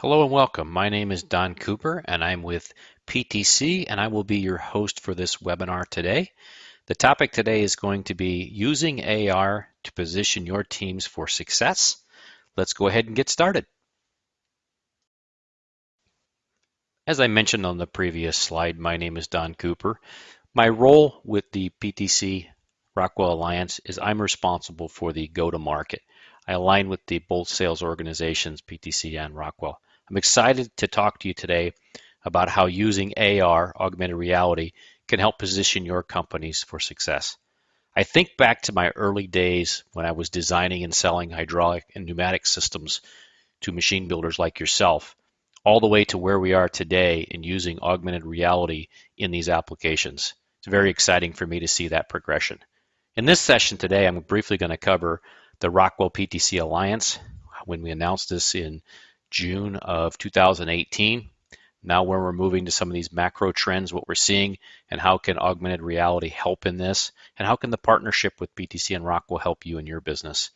Hello and welcome. My name is Don Cooper and I'm with PTC and I will be your host for this webinar today. The topic today is going to be using AR to position your teams for success. Let's go ahead and get started. As I mentioned on the previous slide, my name is Don Cooper. My role with the PTC Rockwell Alliance is I'm responsible for the go-to-market. I align with the both sales organizations, PTC and Rockwell. I'm excited to talk to you today about how using AR, augmented reality, can help position your companies for success. I think back to my early days when I was designing and selling hydraulic and pneumatic systems to machine builders like yourself, all the way to where we are today in using augmented reality in these applications. It's very exciting for me to see that progression. In this session today, I'm briefly going to cover the Rockwell PTC Alliance. When we announced this in June of 2018. Now when we're moving to some of these macro trends, what we're seeing and how can augmented reality help in this and how can the partnership with PTC and Rockwell help you in your business.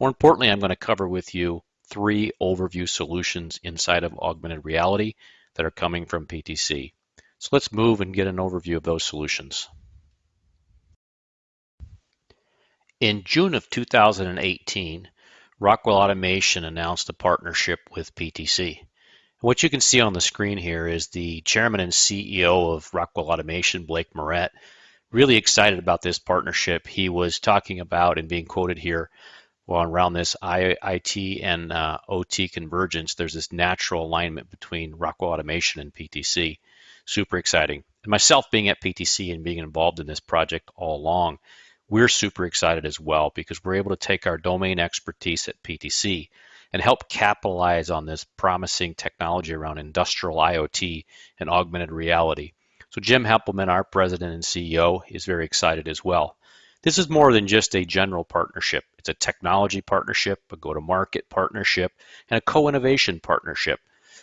More importantly, I'm going to cover with you three overview solutions inside of augmented reality that are coming from PTC. So let's move and get an overview of those solutions. In June of 2018, Rockwell Automation announced a partnership with PTC. What you can see on the screen here is the chairman and CEO of Rockwell Automation, Blake Moret, really excited about this partnership. He was talking about and being quoted here around this IIT and uh, OT convergence, there's this natural alignment between Rockwell Automation and PTC. Super exciting. And myself being at PTC and being involved in this project all along, we're super excited as well because we're able to take our domain expertise at PTC and help capitalize on this promising technology around industrial IoT and augmented reality. So Jim Heppelmann, our president and CEO, is very excited as well. This is more than just a general partnership. It's a technology partnership, a go-to-market partnership, and a co-innovation partnership.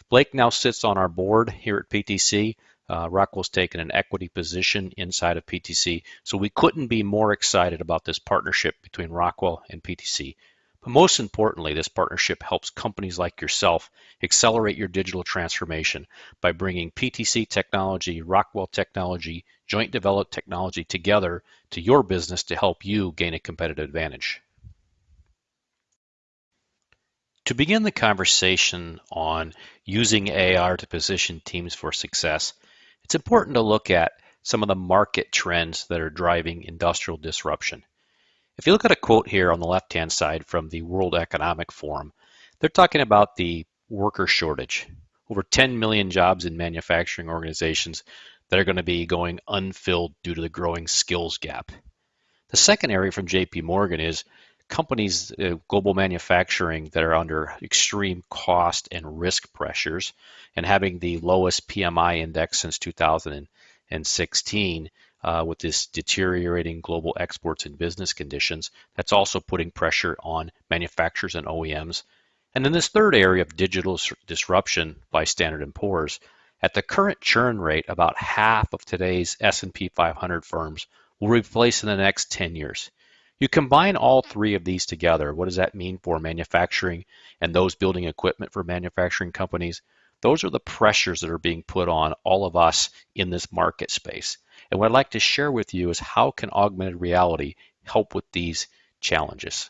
Blake now sits on our board here at PTC uh, Rockwell's taken an equity position inside of PTC, so we couldn't be more excited about this partnership between Rockwell and PTC. But most importantly, this partnership helps companies like yourself accelerate your digital transformation by bringing PTC technology, Rockwell technology, joint developed technology together to your business to help you gain a competitive advantage. To begin the conversation on using AR to position teams for success, it's important to look at some of the market trends that are driving industrial disruption. If you look at a quote here on the left-hand side from the World Economic Forum, they're talking about the worker shortage. Over 10 million jobs in manufacturing organizations that are going to be going unfilled due to the growing skills gap. The second area from JP Morgan is companies, uh, global manufacturing that are under extreme cost and risk pressures and having the lowest PMI index since 2016 uh, with this deteriorating global exports and business conditions, that's also putting pressure on manufacturers and OEMs. And then this third area of digital disruption by Standard & Poor's, at the current churn rate, about half of today's S&P 500 firms will replace in the next 10 years. You combine all three of these together. What does that mean for manufacturing and those building equipment for manufacturing companies? Those are the pressures that are being put on all of us in this market space. And what I'd like to share with you is how can augmented reality help with these challenges?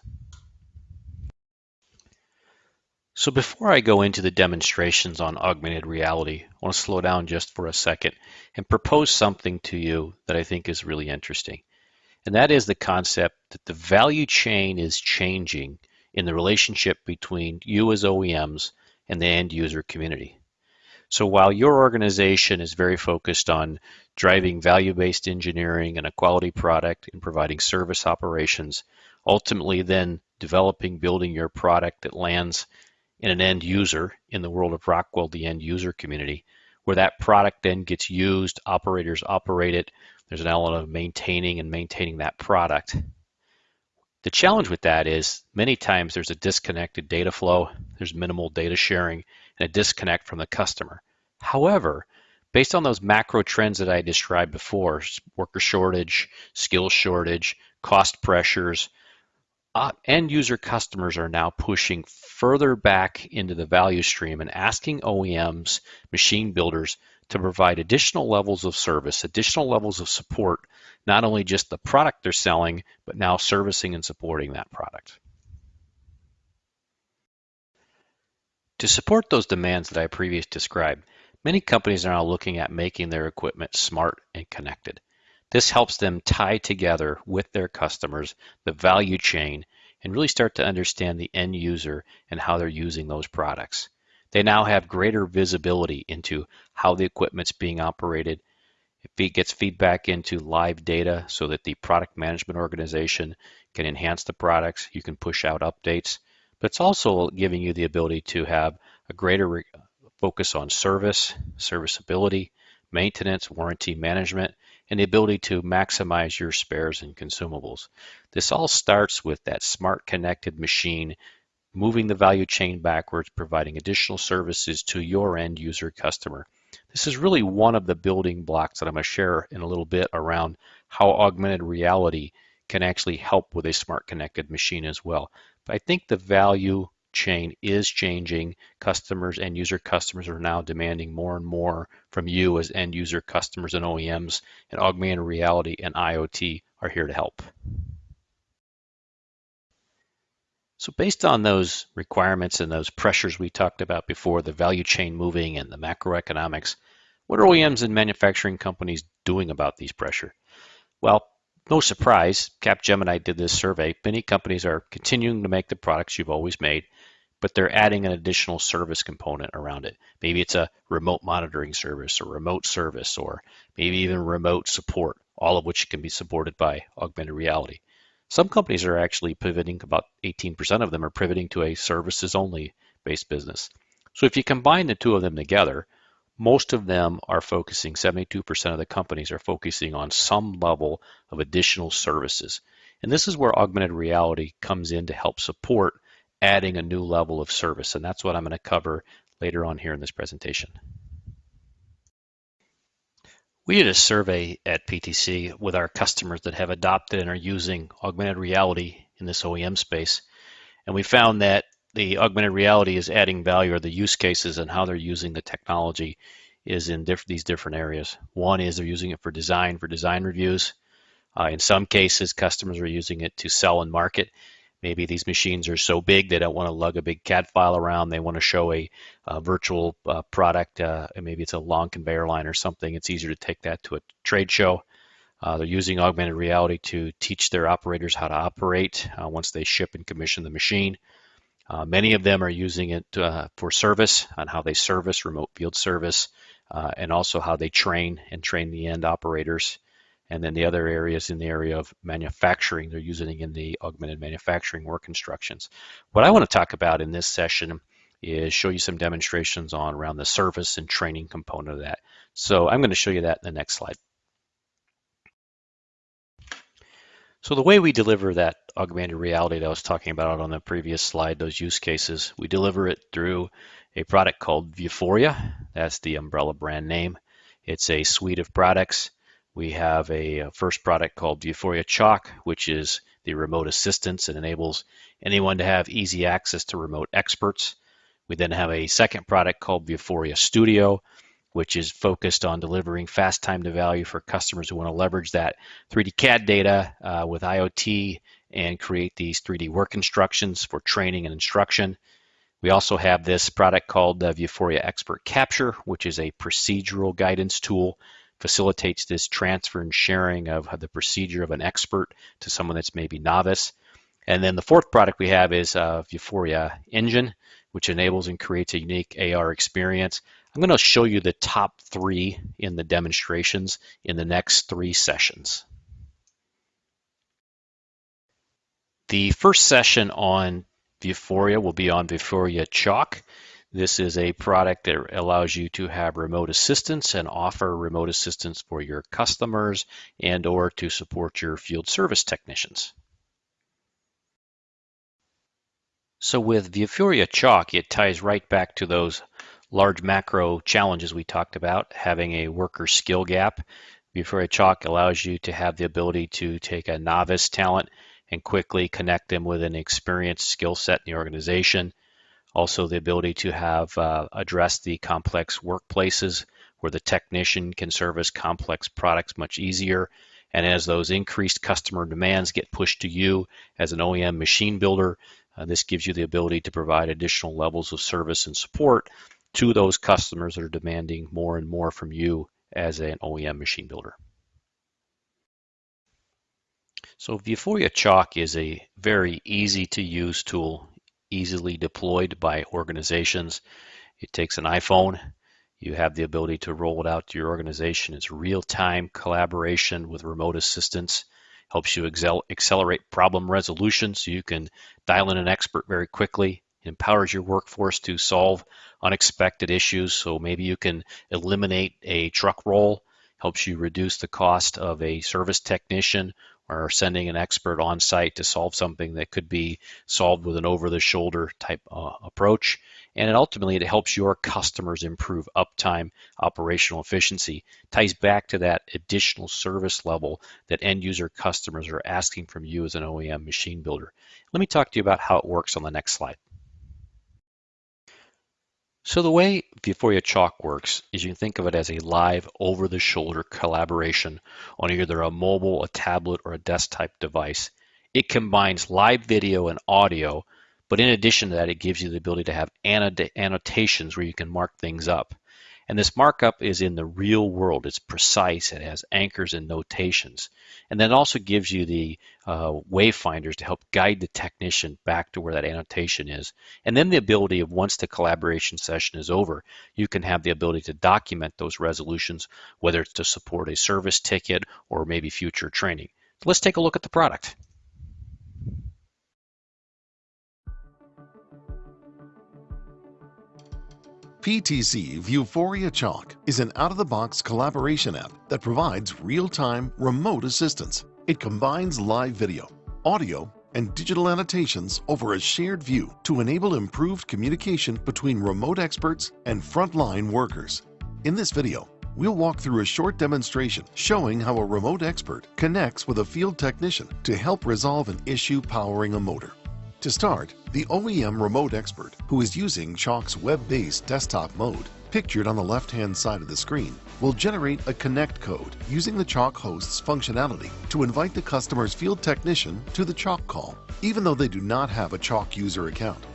So before I go into the demonstrations on augmented reality, I want to slow down just for a second and propose something to you that I think is really interesting. And that is the concept that the value chain is changing in the relationship between you as OEMs and the end user community. So while your organization is very focused on driving value-based engineering and a quality product and providing service operations, ultimately then developing, building your product that lands in an end user in the world of Rockwell, the end user community, where that product then gets used, operators operate it, there's an element of maintaining and maintaining that product. The challenge with that is many times there's a disconnected data flow, there's minimal data sharing, and a disconnect from the customer. However, based on those macro trends that I described before, worker shortage, skill shortage, cost pressures, uh, end user customers are now pushing further back into the value stream and asking OEMs, machine builders, to provide additional levels of service, additional levels of support, not only just the product they're selling, but now servicing and supporting that product. To support those demands that I previously described, many companies are now looking at making their equipment smart and connected. This helps them tie together with their customers the value chain and really start to understand the end user and how they're using those products. They now have greater visibility into how the equipment's being operated. It gets feedback into live data so that the product management organization can enhance the products. You can push out updates, but it's also giving you the ability to have a greater focus on service, serviceability, maintenance, warranty management, and the ability to maximize your spares and consumables. This all starts with that smart connected machine moving the value chain backwards, providing additional services to your end user customer. This is really one of the building blocks that I'm going to share in a little bit around how augmented reality can actually help with a smart connected machine as well. But I think the value chain is changing. Customers and user customers are now demanding more and more from you as end user customers and OEMs, and augmented reality and IoT are here to help. So based on those requirements and those pressures we talked about before, the value chain moving and the macroeconomics, what are OEMs and manufacturing companies doing about these pressure? Well, no surprise, Capgemini did this survey. Many companies are continuing to make the products you've always made, but they're adding an additional service component around it. Maybe it's a remote monitoring service or remote service, or maybe even remote support, all of which can be supported by augmented reality. Some companies are actually pivoting, about 18% of them are pivoting to a services only based business. So if you combine the two of them together, most of them are focusing, 72% of the companies are focusing on some level of additional services. And this is where augmented reality comes in to help support adding a new level of service. And that's what I'm going to cover later on here in this presentation. We did a survey at PTC with our customers that have adopted and are using augmented reality in this OEM space. And we found that the augmented reality is adding value or the use cases and how they're using the technology is in diff these different areas. One is they're using it for design, for design reviews. Uh, in some cases, customers are using it to sell and market. Maybe these machines are so big they don't want to lug a big CAD file around. They want to show a, a virtual uh, product. Uh, maybe it's a long conveyor line or something. It's easier to take that to a trade show. Uh, they're using augmented reality to teach their operators how to operate uh, once they ship and commission the machine. Uh, many of them are using it uh, for service on how they service remote field service and also how they train and train the end operators. And then the other areas in the area of manufacturing, they're using in the augmented manufacturing work instructions. What I want to talk about in this session is show you some demonstrations on around the service and training component of that. So I'm going to show you that in the next slide. So the way we deliver that augmented reality that I was talking about on the previous slide, those use cases, we deliver it through a product called Vuforia. That's the umbrella brand name. It's a suite of products. We have a first product called Vuforia Chalk, which is the remote assistance. It enables anyone to have easy access to remote experts. We then have a second product called Vuforia Studio, which is focused on delivering fast time to value for customers who want to leverage that 3D CAD data uh, with IoT and create these 3D work instructions for training and instruction. We also have this product called the Vuforia Expert Capture, which is a procedural guidance tool, facilitates this transfer and sharing of the procedure of an expert to someone that's maybe novice. And then the fourth product we have is uh, Vuforia Engine, which enables and creates a unique AR experience. I'm going to show you the top three in the demonstrations in the next three sessions. The first session on Vuforia will be on Vuforia Chalk. This is a product that allows you to have remote assistance and offer remote assistance for your customers and or to support your field service technicians. So with Vuforia Chalk, it ties right back to those large macro challenges we talked about, having a worker skill gap. Vuforia Chalk allows you to have the ability to take a novice talent and quickly connect them with an experienced skill set in the organization. Also, the ability to have uh, address the complex workplaces where the technician can service complex products much easier. And as those increased customer demands get pushed to you as an OEM machine builder, uh, this gives you the ability to provide additional levels of service and support to those customers that are demanding more and more from you as an OEM machine builder. So Vuforia Chalk is a very easy to use tool, easily deployed by organizations. It takes an iPhone. You have the ability to roll it out to your organization. It's real-time collaboration with remote assistance. Helps you excel accelerate problem resolution so you can dial in an expert very quickly. It empowers your workforce to solve unexpected issues. So maybe you can eliminate a truck roll, helps you reduce the cost of a service technician or sending an expert on site to solve something that could be solved with an over the shoulder type uh, approach. And it ultimately, it helps your customers improve uptime, operational efficiency, ties back to that additional service level that end user customers are asking from you as an OEM machine builder. Let me talk to you about how it works on the next slide. So the way Vuforia Chalk works is you can think of it as a live over-the-shoulder collaboration on either a mobile, a tablet, or a desktop device. It combines live video and audio, but in addition to that, it gives you the ability to have annotations where you can mark things up. And this markup is in the real world. It's precise. It has anchors and notations. And then also gives you the uh, wayfinders to help guide the technician back to where that annotation is. And then the ability of once the collaboration session is over, you can have the ability to document those resolutions, whether it's to support a service ticket or maybe future training. So let's take a look at the product. PTC Vuforia Chalk is an out-of-the-box collaboration app that provides real-time remote assistance. It combines live video, audio, and digital annotations over a shared view to enable improved communication between remote experts and frontline workers. In this video, we'll walk through a short demonstration showing how a remote expert connects with a field technician to help resolve an issue powering a motor. To start, the OEM remote expert, who is using Chalk's web-based desktop mode, pictured on the left-hand side of the screen, will generate a connect code using the Chalk host's functionality to invite the customer's field technician to the Chalk call, even though they do not have a Chalk user account.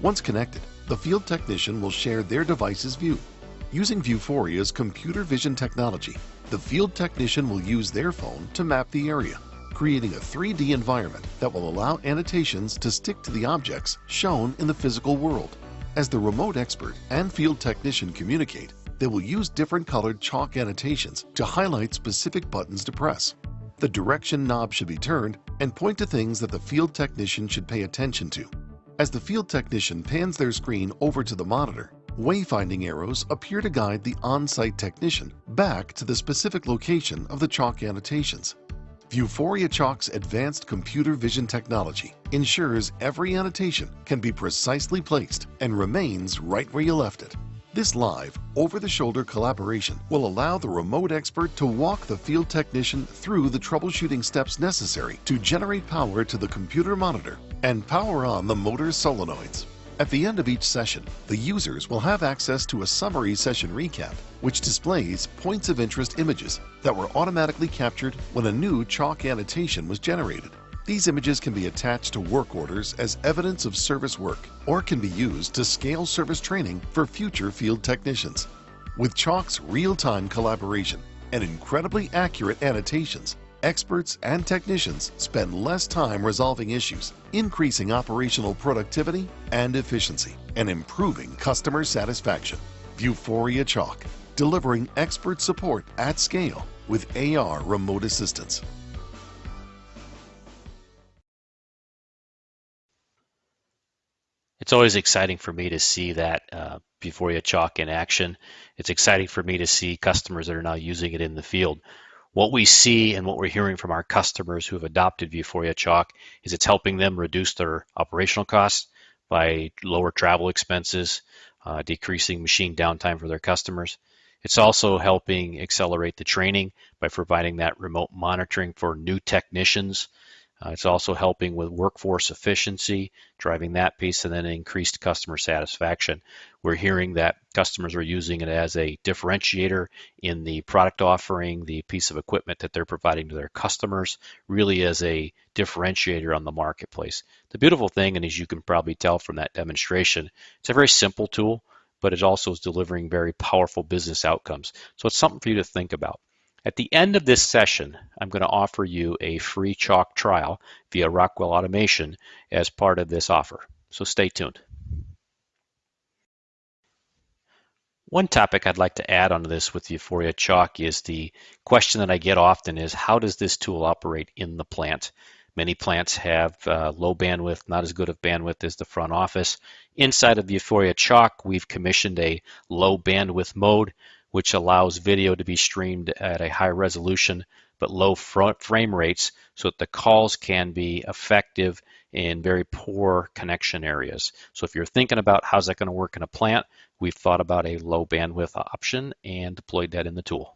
Once connected, the field technician will share their device's view. Using Vuforia's computer vision technology, the field technician will use their phone to map the area creating a 3D environment that will allow annotations to stick to the objects shown in the physical world. As the remote expert and field technician communicate, they will use different colored chalk annotations to highlight specific buttons to press. The direction knob should be turned and point to things that the field technician should pay attention to. As the field technician pans their screen over to the monitor, wayfinding arrows appear to guide the on-site technician back to the specific location of the chalk annotations. Vuforia Chalk's advanced computer vision technology ensures every annotation can be precisely placed and remains right where you left it. This live, over-the-shoulder collaboration will allow the remote expert to walk the field technician through the troubleshooting steps necessary to generate power to the computer monitor and power on the motor solenoids. At the end of each session, the users will have access to a summary session recap, which displays points of interest images that were automatically captured when a new chalk annotation was generated. These images can be attached to work orders as evidence of service work or can be used to scale service training for future field technicians. With Chalk's real-time collaboration and incredibly accurate annotations, experts and technicians spend less time resolving issues, increasing operational productivity and efficiency, and improving customer satisfaction. Vuforia Chalk, delivering expert support at scale with AR remote assistance. It's always exciting for me to see that uh, Chalk in action. It's exciting for me to see customers that are now using it in the field what we see and what we're hearing from our customers who have adopted Vuforia Chalk is it's helping them reduce their operational costs by lower travel expenses, uh, decreasing machine downtime for their customers. It's also helping accelerate the training by providing that remote monitoring for new technicians. Uh, it's also helping with workforce efficiency, driving that piece, and then increased customer satisfaction. We're hearing that customers are using it as a differentiator in the product offering, the piece of equipment that they're providing to their customers, really as a differentiator on the marketplace. The beautiful thing, and as you can probably tell from that demonstration, it's a very simple tool, but it also is delivering very powerful business outcomes. So it's something for you to think about. At the end of this session, I'm going to offer you a free chalk trial via Rockwell Automation as part of this offer. So stay tuned. One topic I'd like to add onto this with Vuforia Chalk is the question that I get often is how does this tool operate in the plant? Many plants have uh, low bandwidth, not as good of bandwidth as the front office. Inside of Vuforia Chalk, we've commissioned a low bandwidth mode which allows video to be streamed at a high resolution but low frame rates so that the calls can be effective in very poor connection areas. So if you're thinking about how's that going to work in a plant, we've thought about a low bandwidth option and deployed that in the tool.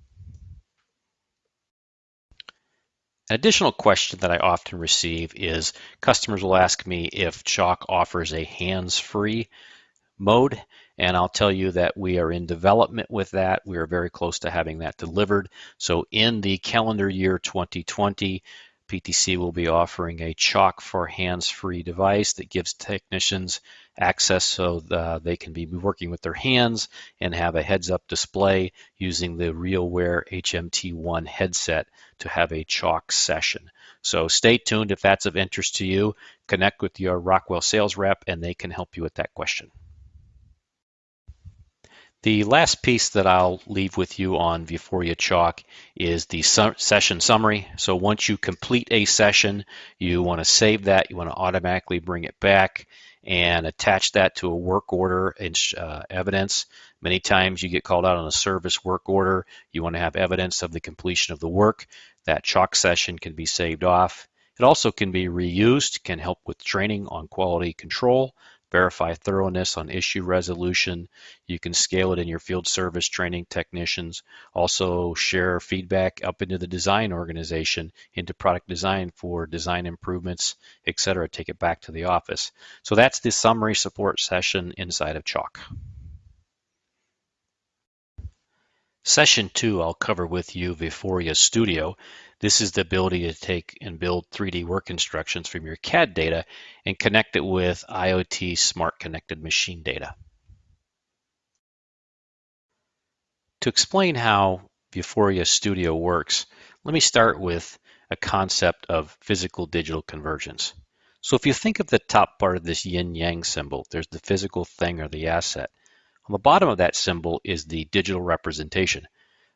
An additional question that I often receive is customers will ask me if Chalk offers a hands-free mode. And I'll tell you that we are in development with that. We are very close to having that delivered. So in the calendar year 2020, PTC will be offering a Chalk for hands-free device that gives technicians access so the, they can be working with their hands and have a heads-up display using the RealWear HMT1 headset to have a Chalk session. So stay tuned if that's of interest to you. Connect with your Rockwell sales rep and they can help you with that question. The last piece that I'll leave with you on Vuforia Chalk is the su session summary. So once you complete a session, you want to save that, you want to automatically bring it back and attach that to a work order and uh, evidence. Many times you get called out on a service work order. You want to have evidence of the completion of the work. That chalk session can be saved off. It also can be reused, can help with training on quality control, verify thoroughness on issue resolution. You can scale it in your field service training technicians. Also share feedback up into the design organization, into product design for design improvements, etc. Take it back to the office. So that's the summary support session inside of Chalk. Session two, I'll cover with you Vuforia Studio. This is the ability to take and build 3D work instructions from your CAD data and connect it with IoT smart connected machine data. To explain how Vuforia Studio works, let me start with a concept of physical digital convergence. So if you think of the top part of this yin-yang symbol, there's the physical thing or the asset. On the bottom of that symbol is the digital representation.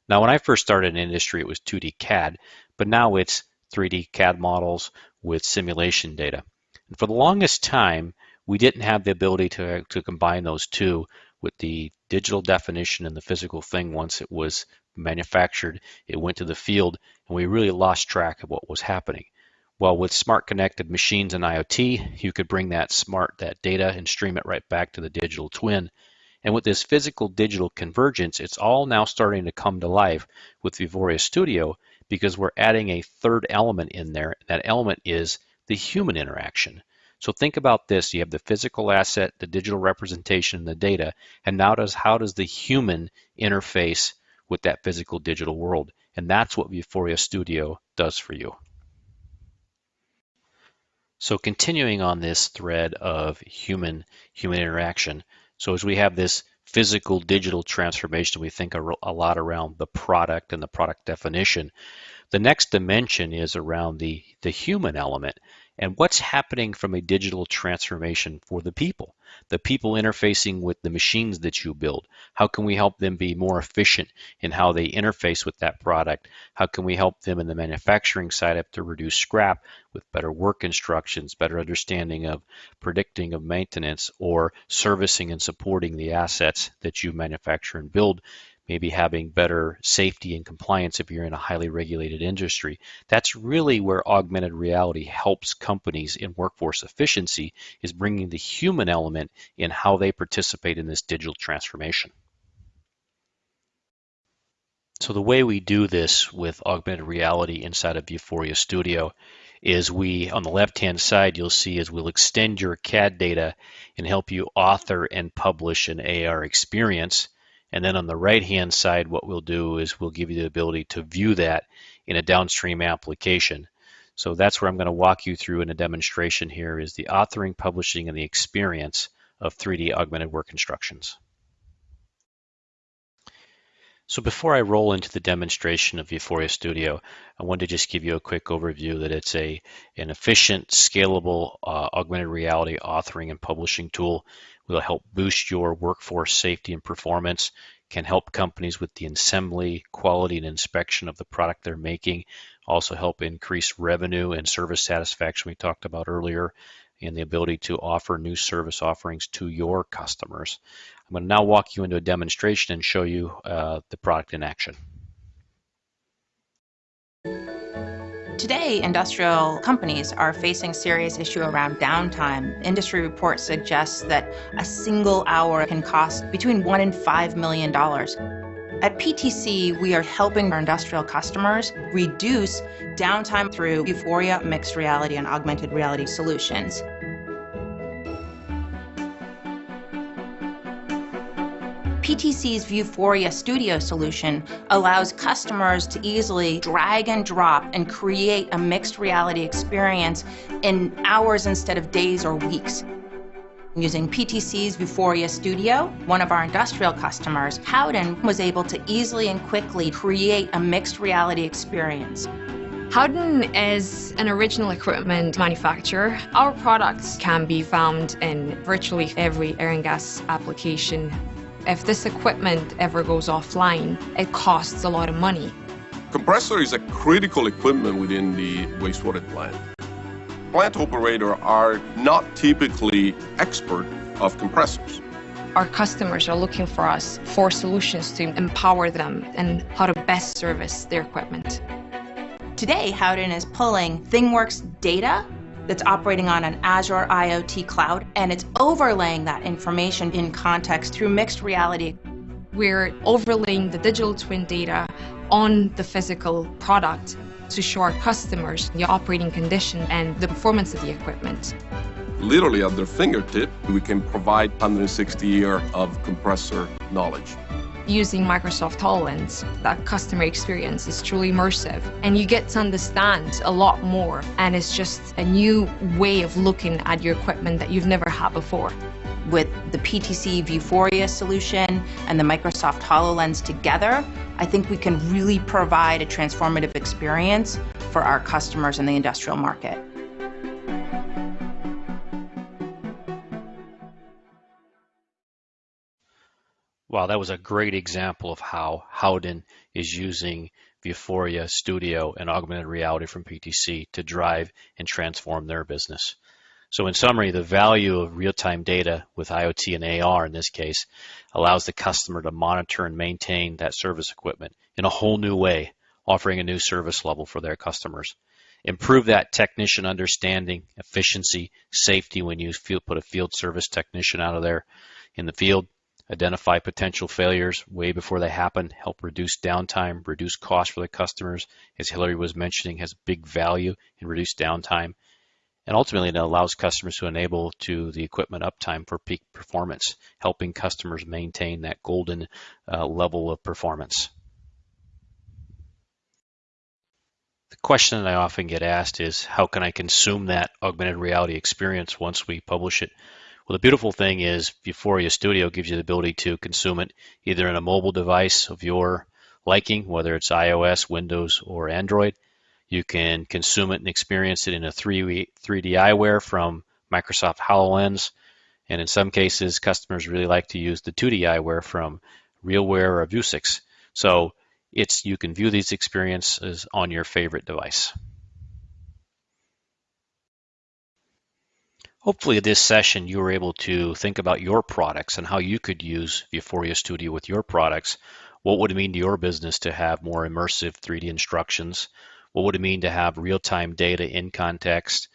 Now, when I first started in industry, it was 2D CAD, but now it's 3D CAD models with simulation data. And for the longest time, we didn't have the ability to, to combine those two with the digital definition and the physical thing once it was manufactured, it went to the field, and we really lost track of what was happening. Well, with smart connected machines and IoT, you could bring that smart, that data and stream it right back to the digital twin and with this physical digital convergence, it's all now starting to come to life with Vuforia Studio because we're adding a third element in there. That element is the human interaction. So think about this. You have the physical asset, the digital representation, the data, and now does how does the human interface with that physical digital world? And that's what Vuforia Studio does for you. So continuing on this thread of human human interaction, so as we have this physical digital transformation, we think a, a lot around the product and the product definition. The next dimension is around the, the human element and what's happening from a digital transformation for the people, the people interfacing with the machines that you build. How can we help them be more efficient in how they interface with that product? How can we help them in the manufacturing side up to reduce scrap with better work instructions, better understanding of predicting of maintenance or servicing and supporting the assets that you manufacture and build maybe having better safety and compliance if you're in a highly regulated industry. That's really where augmented reality helps companies in workforce efficiency is bringing the human element in how they participate in this digital transformation. So the way we do this with augmented reality inside of Vuforia Studio is we, on the left-hand side, you'll see is we'll extend your CAD data and help you author and publish an AR experience. And then on the right-hand side, what we'll do is we'll give you the ability to view that in a downstream application. So that's where I'm going to walk you through in a demonstration here is the authoring, publishing, and the experience of 3D augmented work instructions. So before I roll into the demonstration of Vuforia Studio, I wanted to just give you a quick overview that it's a an efficient, scalable uh, augmented reality authoring and publishing tool. Will help boost your workforce safety and performance, can help companies with the assembly, quality, and inspection of the product they're making, also help increase revenue and service satisfaction we talked about earlier, and the ability to offer new service offerings to your customers. I'm going to now walk you into a demonstration and show you uh, the product in action. Today, industrial companies are facing serious issue around downtime. Industry reports suggest that a single hour can cost between one and five million dollars. At PTC, we are helping our industrial customers reduce downtime through Vuforia, mixed reality and augmented reality solutions. PTC's Vuforia Studio solution allows customers to easily drag and drop and create a mixed reality experience in hours instead of days or weeks. Using PTC's Vuforia Studio, one of our industrial customers, Howden, was able to easily and quickly create a mixed reality experience. Howden is an original equipment manufacturer. Our products can be found in virtually every air and gas application if this equipment ever goes offline, it costs a lot of money. Compressor is a critical equipment within the wastewater plant. Plant operators are not typically expert of compressors. Our customers are looking for us for solutions to empower them and how to best service their equipment. Today, Howden is pulling ThingWorx data that's operating on an Azure IoT cloud, and it's overlaying that information in context through mixed reality. We're overlaying the digital twin data on the physical product to show our customers the operating condition and the performance of the equipment. Literally at their fingertip, we can provide 160 year of compressor knowledge using Microsoft HoloLens, that customer experience is truly immersive and you get to understand a lot more and it's just a new way of looking at your equipment that you've never had before. With the PTC Vuforia solution and the Microsoft HoloLens together, I think we can really provide a transformative experience for our customers in the industrial market. Wow, that was a great example of how Howden is using Vuforia Studio and augmented reality from PTC to drive and transform their business. So in summary, the value of real-time data with IoT and AR in this case allows the customer to monitor and maintain that service equipment in a whole new way, offering a new service level for their customers. Improve that technician understanding, efficiency, safety when you put a field service technician out of there in the field identify potential failures way before they happen, help reduce downtime, reduce costs for the customers. As Hillary was mentioning, has big value in reduced downtime. And ultimately, it allows customers to enable to the equipment uptime for peak performance, helping customers maintain that golden uh, level of performance. The question that I often get asked is, how can I consume that augmented reality experience once we publish it? Well, the beautiful thing is Vuforia Studio gives you the ability to consume it either in a mobile device of your liking, whether it's iOS, Windows, or Android. You can consume it and experience it in a 3D, 3D eyewear from Microsoft HoloLens. And in some cases, customers really like to use the 2D eyewear from RealWear or Vuzix. So it's you can view these experiences on your favorite device. Hopefully this session you were able to think about your products and how you could use Vuforia Studio with your products. What would it mean to your business to have more immersive 3D instructions? What would it mean to have real-time data in context?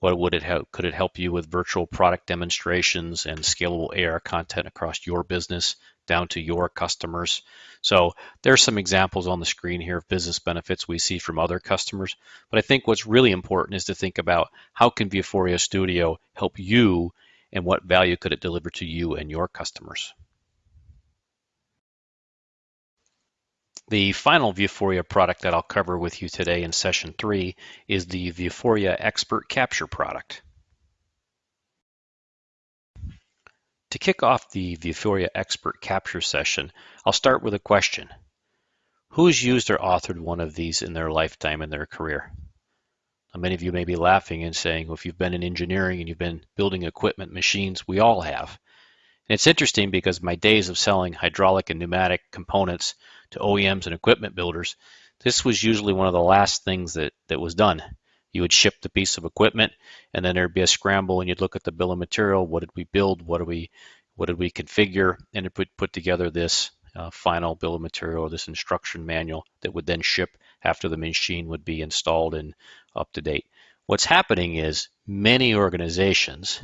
What would it help? Could it help you with virtual product demonstrations and scalable AR content across your business down to your customers? So there's some examples on the screen here of business benefits we see from other customers. But I think what's really important is to think about how can Vuforia Studio help you and what value could it deliver to you and your customers? The final Vuforia product that I'll cover with you today in session three is the Vuforia Expert Capture product. To kick off the Vuforia Expert Capture session, I'll start with a question. Who's used or authored one of these in their lifetime in their career? Now, many of you may be laughing and saying, well, if you've been in engineering and you've been building equipment, machines, we all have. And it's interesting because my days of selling hydraulic and pneumatic components to OEMs and equipment builders, this was usually one of the last things that, that was done. You would ship the piece of equipment and then there'd be a scramble and you'd look at the bill of material. What did we build? What did we what did we configure? And it would put together this uh, final bill of material, or this instruction manual that would then ship after the machine would be installed and up to date. What's happening is many organizations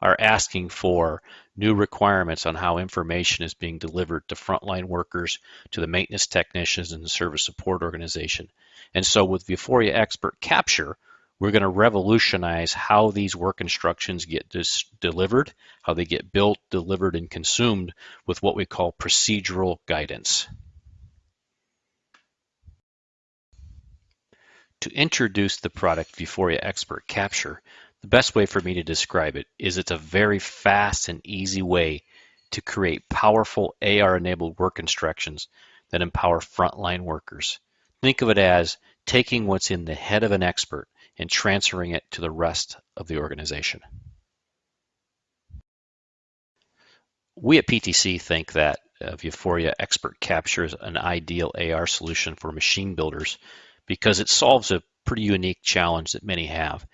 are asking for new requirements on how information is being delivered to frontline workers, to the maintenance technicians, and the service support organization. And so with Vuforia Expert Capture, we're going to revolutionize how these work instructions get delivered, how they get built, delivered, and consumed with what we call procedural guidance. To introduce the product Vuforia Expert Capture, the best way for me to describe it is it's a very fast and easy way to create powerful AR-enabled work instructions that empower frontline workers. Think of it as taking what's in the head of an expert and transferring it to the rest of the organization. We at PTC think that uh, Vuforia Expert captures an ideal AR solution for machine builders because it solves a pretty unique challenge that many have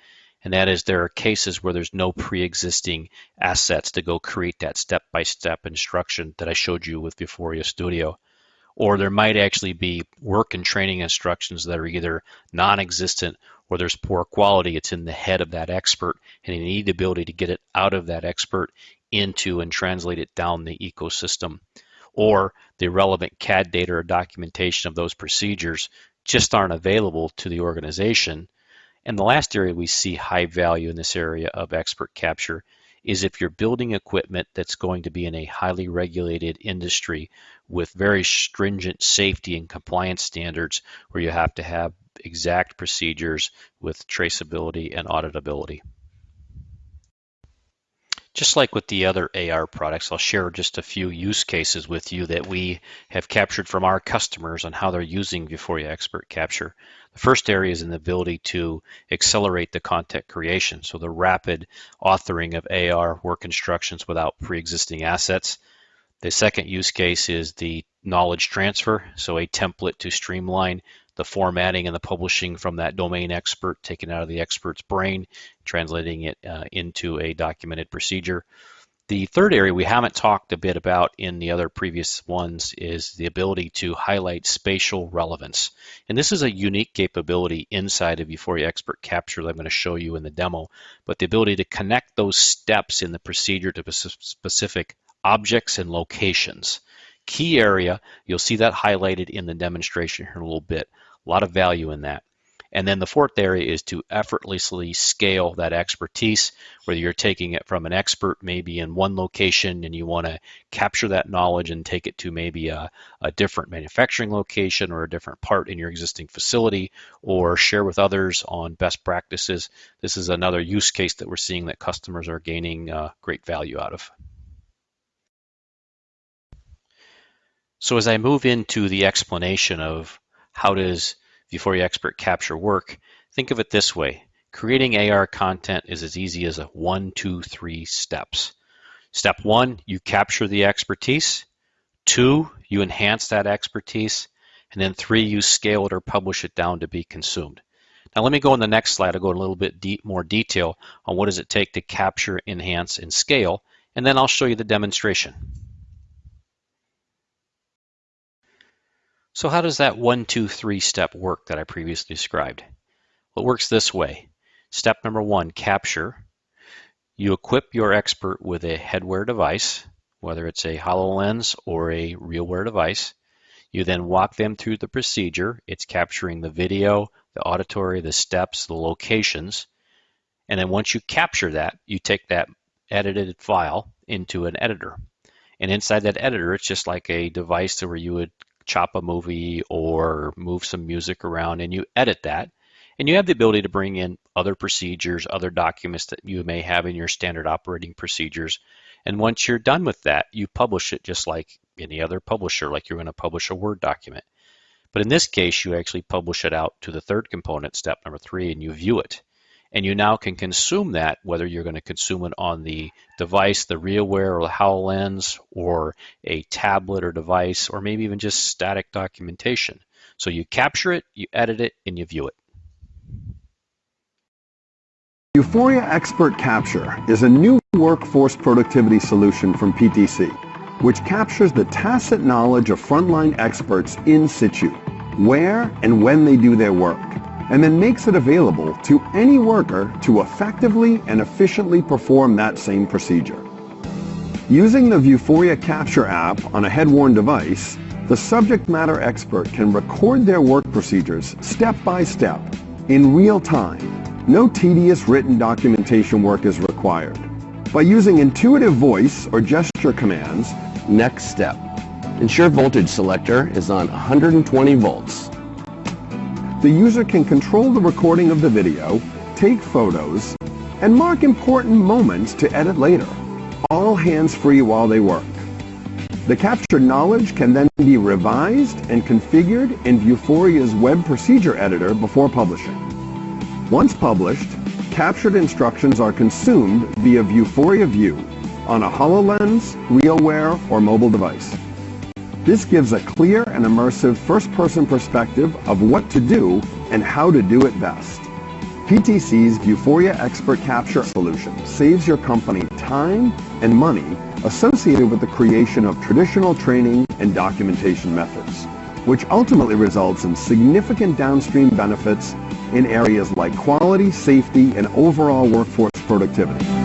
and that is there are cases where there's no pre-existing assets to go create that step-by-step instruction that I showed you with Vuforia Studio. Or there might actually be work and training instructions that are either non-existent or there's poor quality. It's in the head of that expert and you need the ability to get it out of that expert into and translate it down the ecosystem. Or the relevant CAD data or documentation of those procedures just aren't available to the organization and the last area we see high value in this area of expert capture is if you're building equipment that's going to be in a highly regulated industry with very stringent safety and compliance standards where you have to have exact procedures with traceability and auditability. Just like with the other AR products, I'll share just a few use cases with you that we have captured from our customers on how they're using Vuforia Expert Capture. The first area is in the ability to accelerate the content creation, so the rapid authoring of AR work instructions without pre-existing assets. The second use case is the knowledge transfer, so a template to streamline the formatting and the publishing from that domain expert, taken out of the expert's brain, translating it uh, into a documented procedure. The third area we haven't talked a bit about in the other previous ones is the ability to highlight spatial relevance. And this is a unique capability inside of Vuforia Expert Capture that I'm going to show you in the demo, but the ability to connect those steps in the procedure to specific objects and locations. Key area, you'll see that highlighted in the demonstration here in a little bit. A lot of value in that. And then the fourth area is to effortlessly scale that expertise, whether you're taking it from an expert maybe in one location and you want to capture that knowledge and take it to maybe a, a different manufacturing location or a different part in your existing facility or share with others on best practices. This is another use case that we're seeing that customers are gaining uh, great value out of. So as I move into the explanation of how does Vuforia Expert Capture work, think of it this way. Creating AR content is as easy as a one, two, three steps. Step one, you capture the expertise. Two, you enhance that expertise. And then three, you scale it or publish it down to be consumed. Now let me go in the next slide. I'll go a little bit de more detail on what does it take to capture, enhance, and scale. And then I'll show you the demonstration. So how does that one, two, three step work that I previously described? Well, it works this way. Step number one, capture. You equip your expert with a headwear device, whether it's a HoloLens or a RealWear device. You then walk them through the procedure. It's capturing the video, the auditory, the steps, the locations. And then once you capture that, you take that edited file into an editor. And inside that editor, it's just like a device where you would chop a movie or move some music around and you edit that. And you have the ability to bring in other procedures, other documents that you may have in your standard operating procedures. And once you're done with that, you publish it just like any other publisher, like you're going to publish a Word document. But in this case, you actually publish it out to the third component, step number three, and you view it. And you now can consume that, whether you're going to consume it on the device, the RealWear or the HoloLens, or a tablet or device, or maybe even just static documentation. So you capture it, you edit it, and you view it. Vuforia Expert Capture is a new workforce productivity solution from PTC, which captures the tacit knowledge of frontline experts in situ, where and when they do their work and then makes it available to any worker to effectively and efficiently perform that same procedure. Using the Vuforia Capture app on a head-worn device, the subject matter expert can record their work procedures step by step, in real time. No tedious written documentation work is required. By using intuitive voice or gesture commands, Next step. Ensure voltage selector is on 120 volts the user can control the recording of the video, take photos, and mark important moments to edit later, all hands-free while they work. The captured knowledge can then be revised and configured in Vuforia's web procedure editor before publishing. Once published, captured instructions are consumed via Vuforia View on a HoloLens, RealWear, or mobile device. This gives a clear and immersive first-person perspective of what to do and how to do it best. PTC's Vuforia Expert Capture solution saves your company time and money associated with the creation of traditional training and documentation methods, which ultimately results in significant downstream benefits in areas like quality, safety, and overall workforce productivity.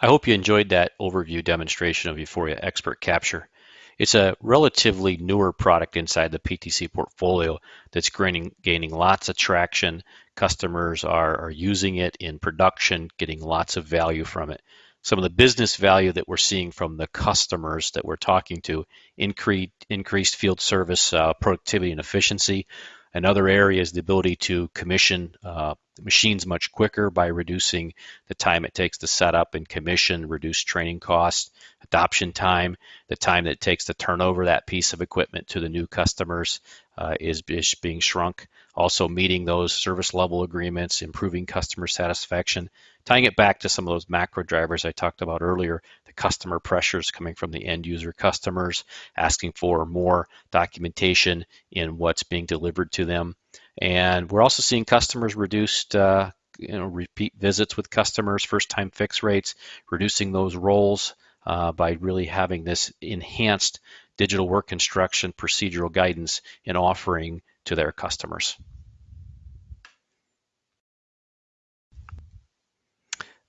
I hope you enjoyed that overview demonstration of Vuforia Expert Capture. It's a relatively newer product inside the PTC portfolio that's gaining, gaining lots of traction. Customers are, are using it in production, getting lots of value from it. Some of the business value that we're seeing from the customers that we're talking to, increased, increased field service uh, productivity and efficiency, Another area is the ability to commission uh, machines much quicker by reducing the time it takes to set up and commission, reduce training costs, adoption time, the time that it takes to turn over that piece of equipment to the new customers uh, is, is being shrunk. Also meeting those service level agreements, improving customer satisfaction, tying it back to some of those macro drivers I talked about earlier, customer pressures coming from the end user customers, asking for more documentation in what's being delivered to them. And we're also seeing customers reduced uh, you know, repeat visits with customers, first time fix rates, reducing those roles uh, by really having this enhanced digital work instruction procedural guidance and offering to their customers.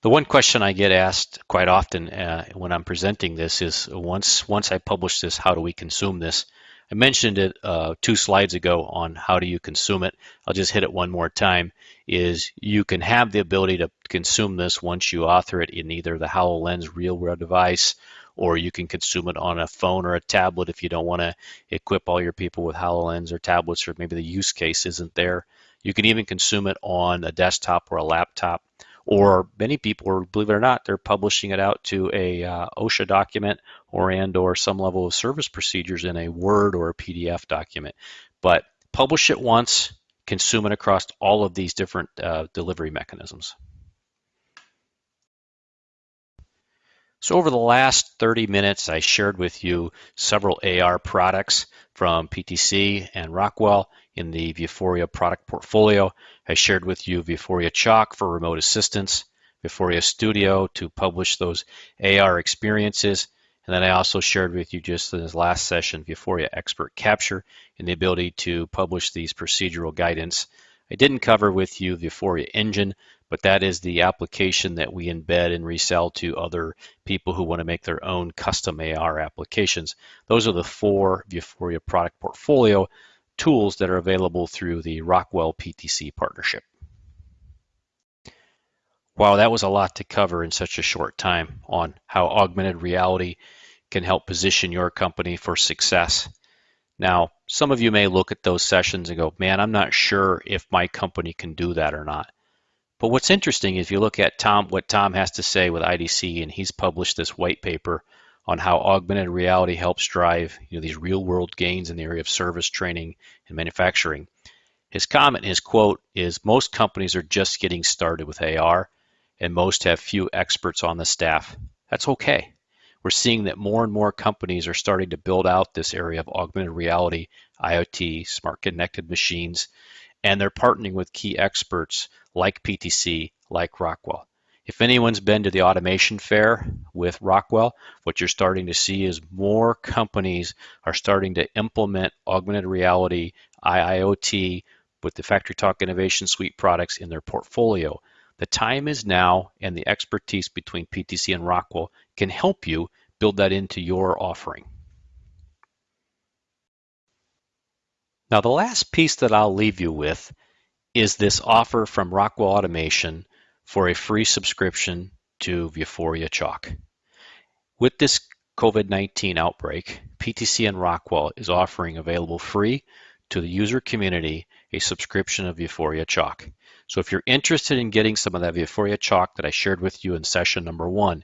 The one question I get asked quite often uh, when I'm presenting this is once once I publish this, how do we consume this? I mentioned it uh, two slides ago on how do you consume it. I'll just hit it one more time. Is you can have the ability to consume this once you author it in either the HoloLens RealWear device, or you can consume it on a phone or a tablet if you don't want to equip all your people with HoloLens or tablets, or maybe the use case isn't there. You can even consume it on a desktop or a laptop or many people, believe it or not, they're publishing it out to a uh, OSHA document or and or some level of service procedures in a Word or a PDF document. But publish it once, consume it across all of these different uh, delivery mechanisms. So over the last 30 minutes, I shared with you several AR products from PTC and Rockwell in the Vuforia product portfolio. I shared with you Vuforia Chalk for remote assistance, Vuforia Studio to publish those AR experiences, And then I also shared with you just in this last session, Vuforia Expert Capture and the ability to publish these procedural guidance. I didn't cover with you Vuforia Engine, but that is the application that we embed and resell to other people who want to make their own custom AR applications. Those are the four Vuforia product portfolio tools that are available through the Rockwell PTC partnership. Wow, that was a lot to cover in such a short time on how augmented reality can help position your company for success. Now, some of you may look at those sessions and go, man, I'm not sure if my company can do that or not. But what's interesting is if you look at Tom, what Tom has to say with IDC, and he's published this white paper on how augmented reality helps drive you know, these real world gains in the area of service training and manufacturing. His comment, his quote is most companies are just getting started with AR and most have few experts on the staff. That's okay. We're seeing that more and more companies are starting to build out this area of augmented reality, IoT, smart connected machines, and they're partnering with key experts like PTC, like Rockwell. If anyone's been to the automation fair with Rockwell, what you're starting to see is more companies are starting to implement augmented reality, IIoT, with the FactoryTalk Innovation Suite products in their portfolio. The time is now, and the expertise between PTC and Rockwell can help you build that into your offering. Now, the last piece that I'll leave you with is this offer from Rockwell Automation for a free subscription to Vuforia Chalk. With this COVID-19 outbreak, PTC and Rockwell is offering available free to the user community a subscription of Vuforia Chalk. So if you're interested in getting some of that Vuforia Chalk that I shared with you in session number one,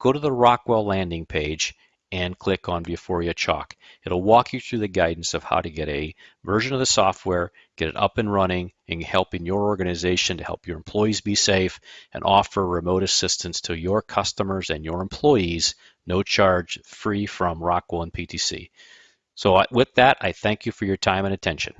go to the Rockwell landing page and click on Vuforia Chalk. It'll walk you through the guidance of how to get a version of the software, get it up and running, and help in your organization to help your employees be safe and offer remote assistance to your customers and your employees, no charge, free from Rockwell and PTC. So uh, with that, I thank you for your time and attention.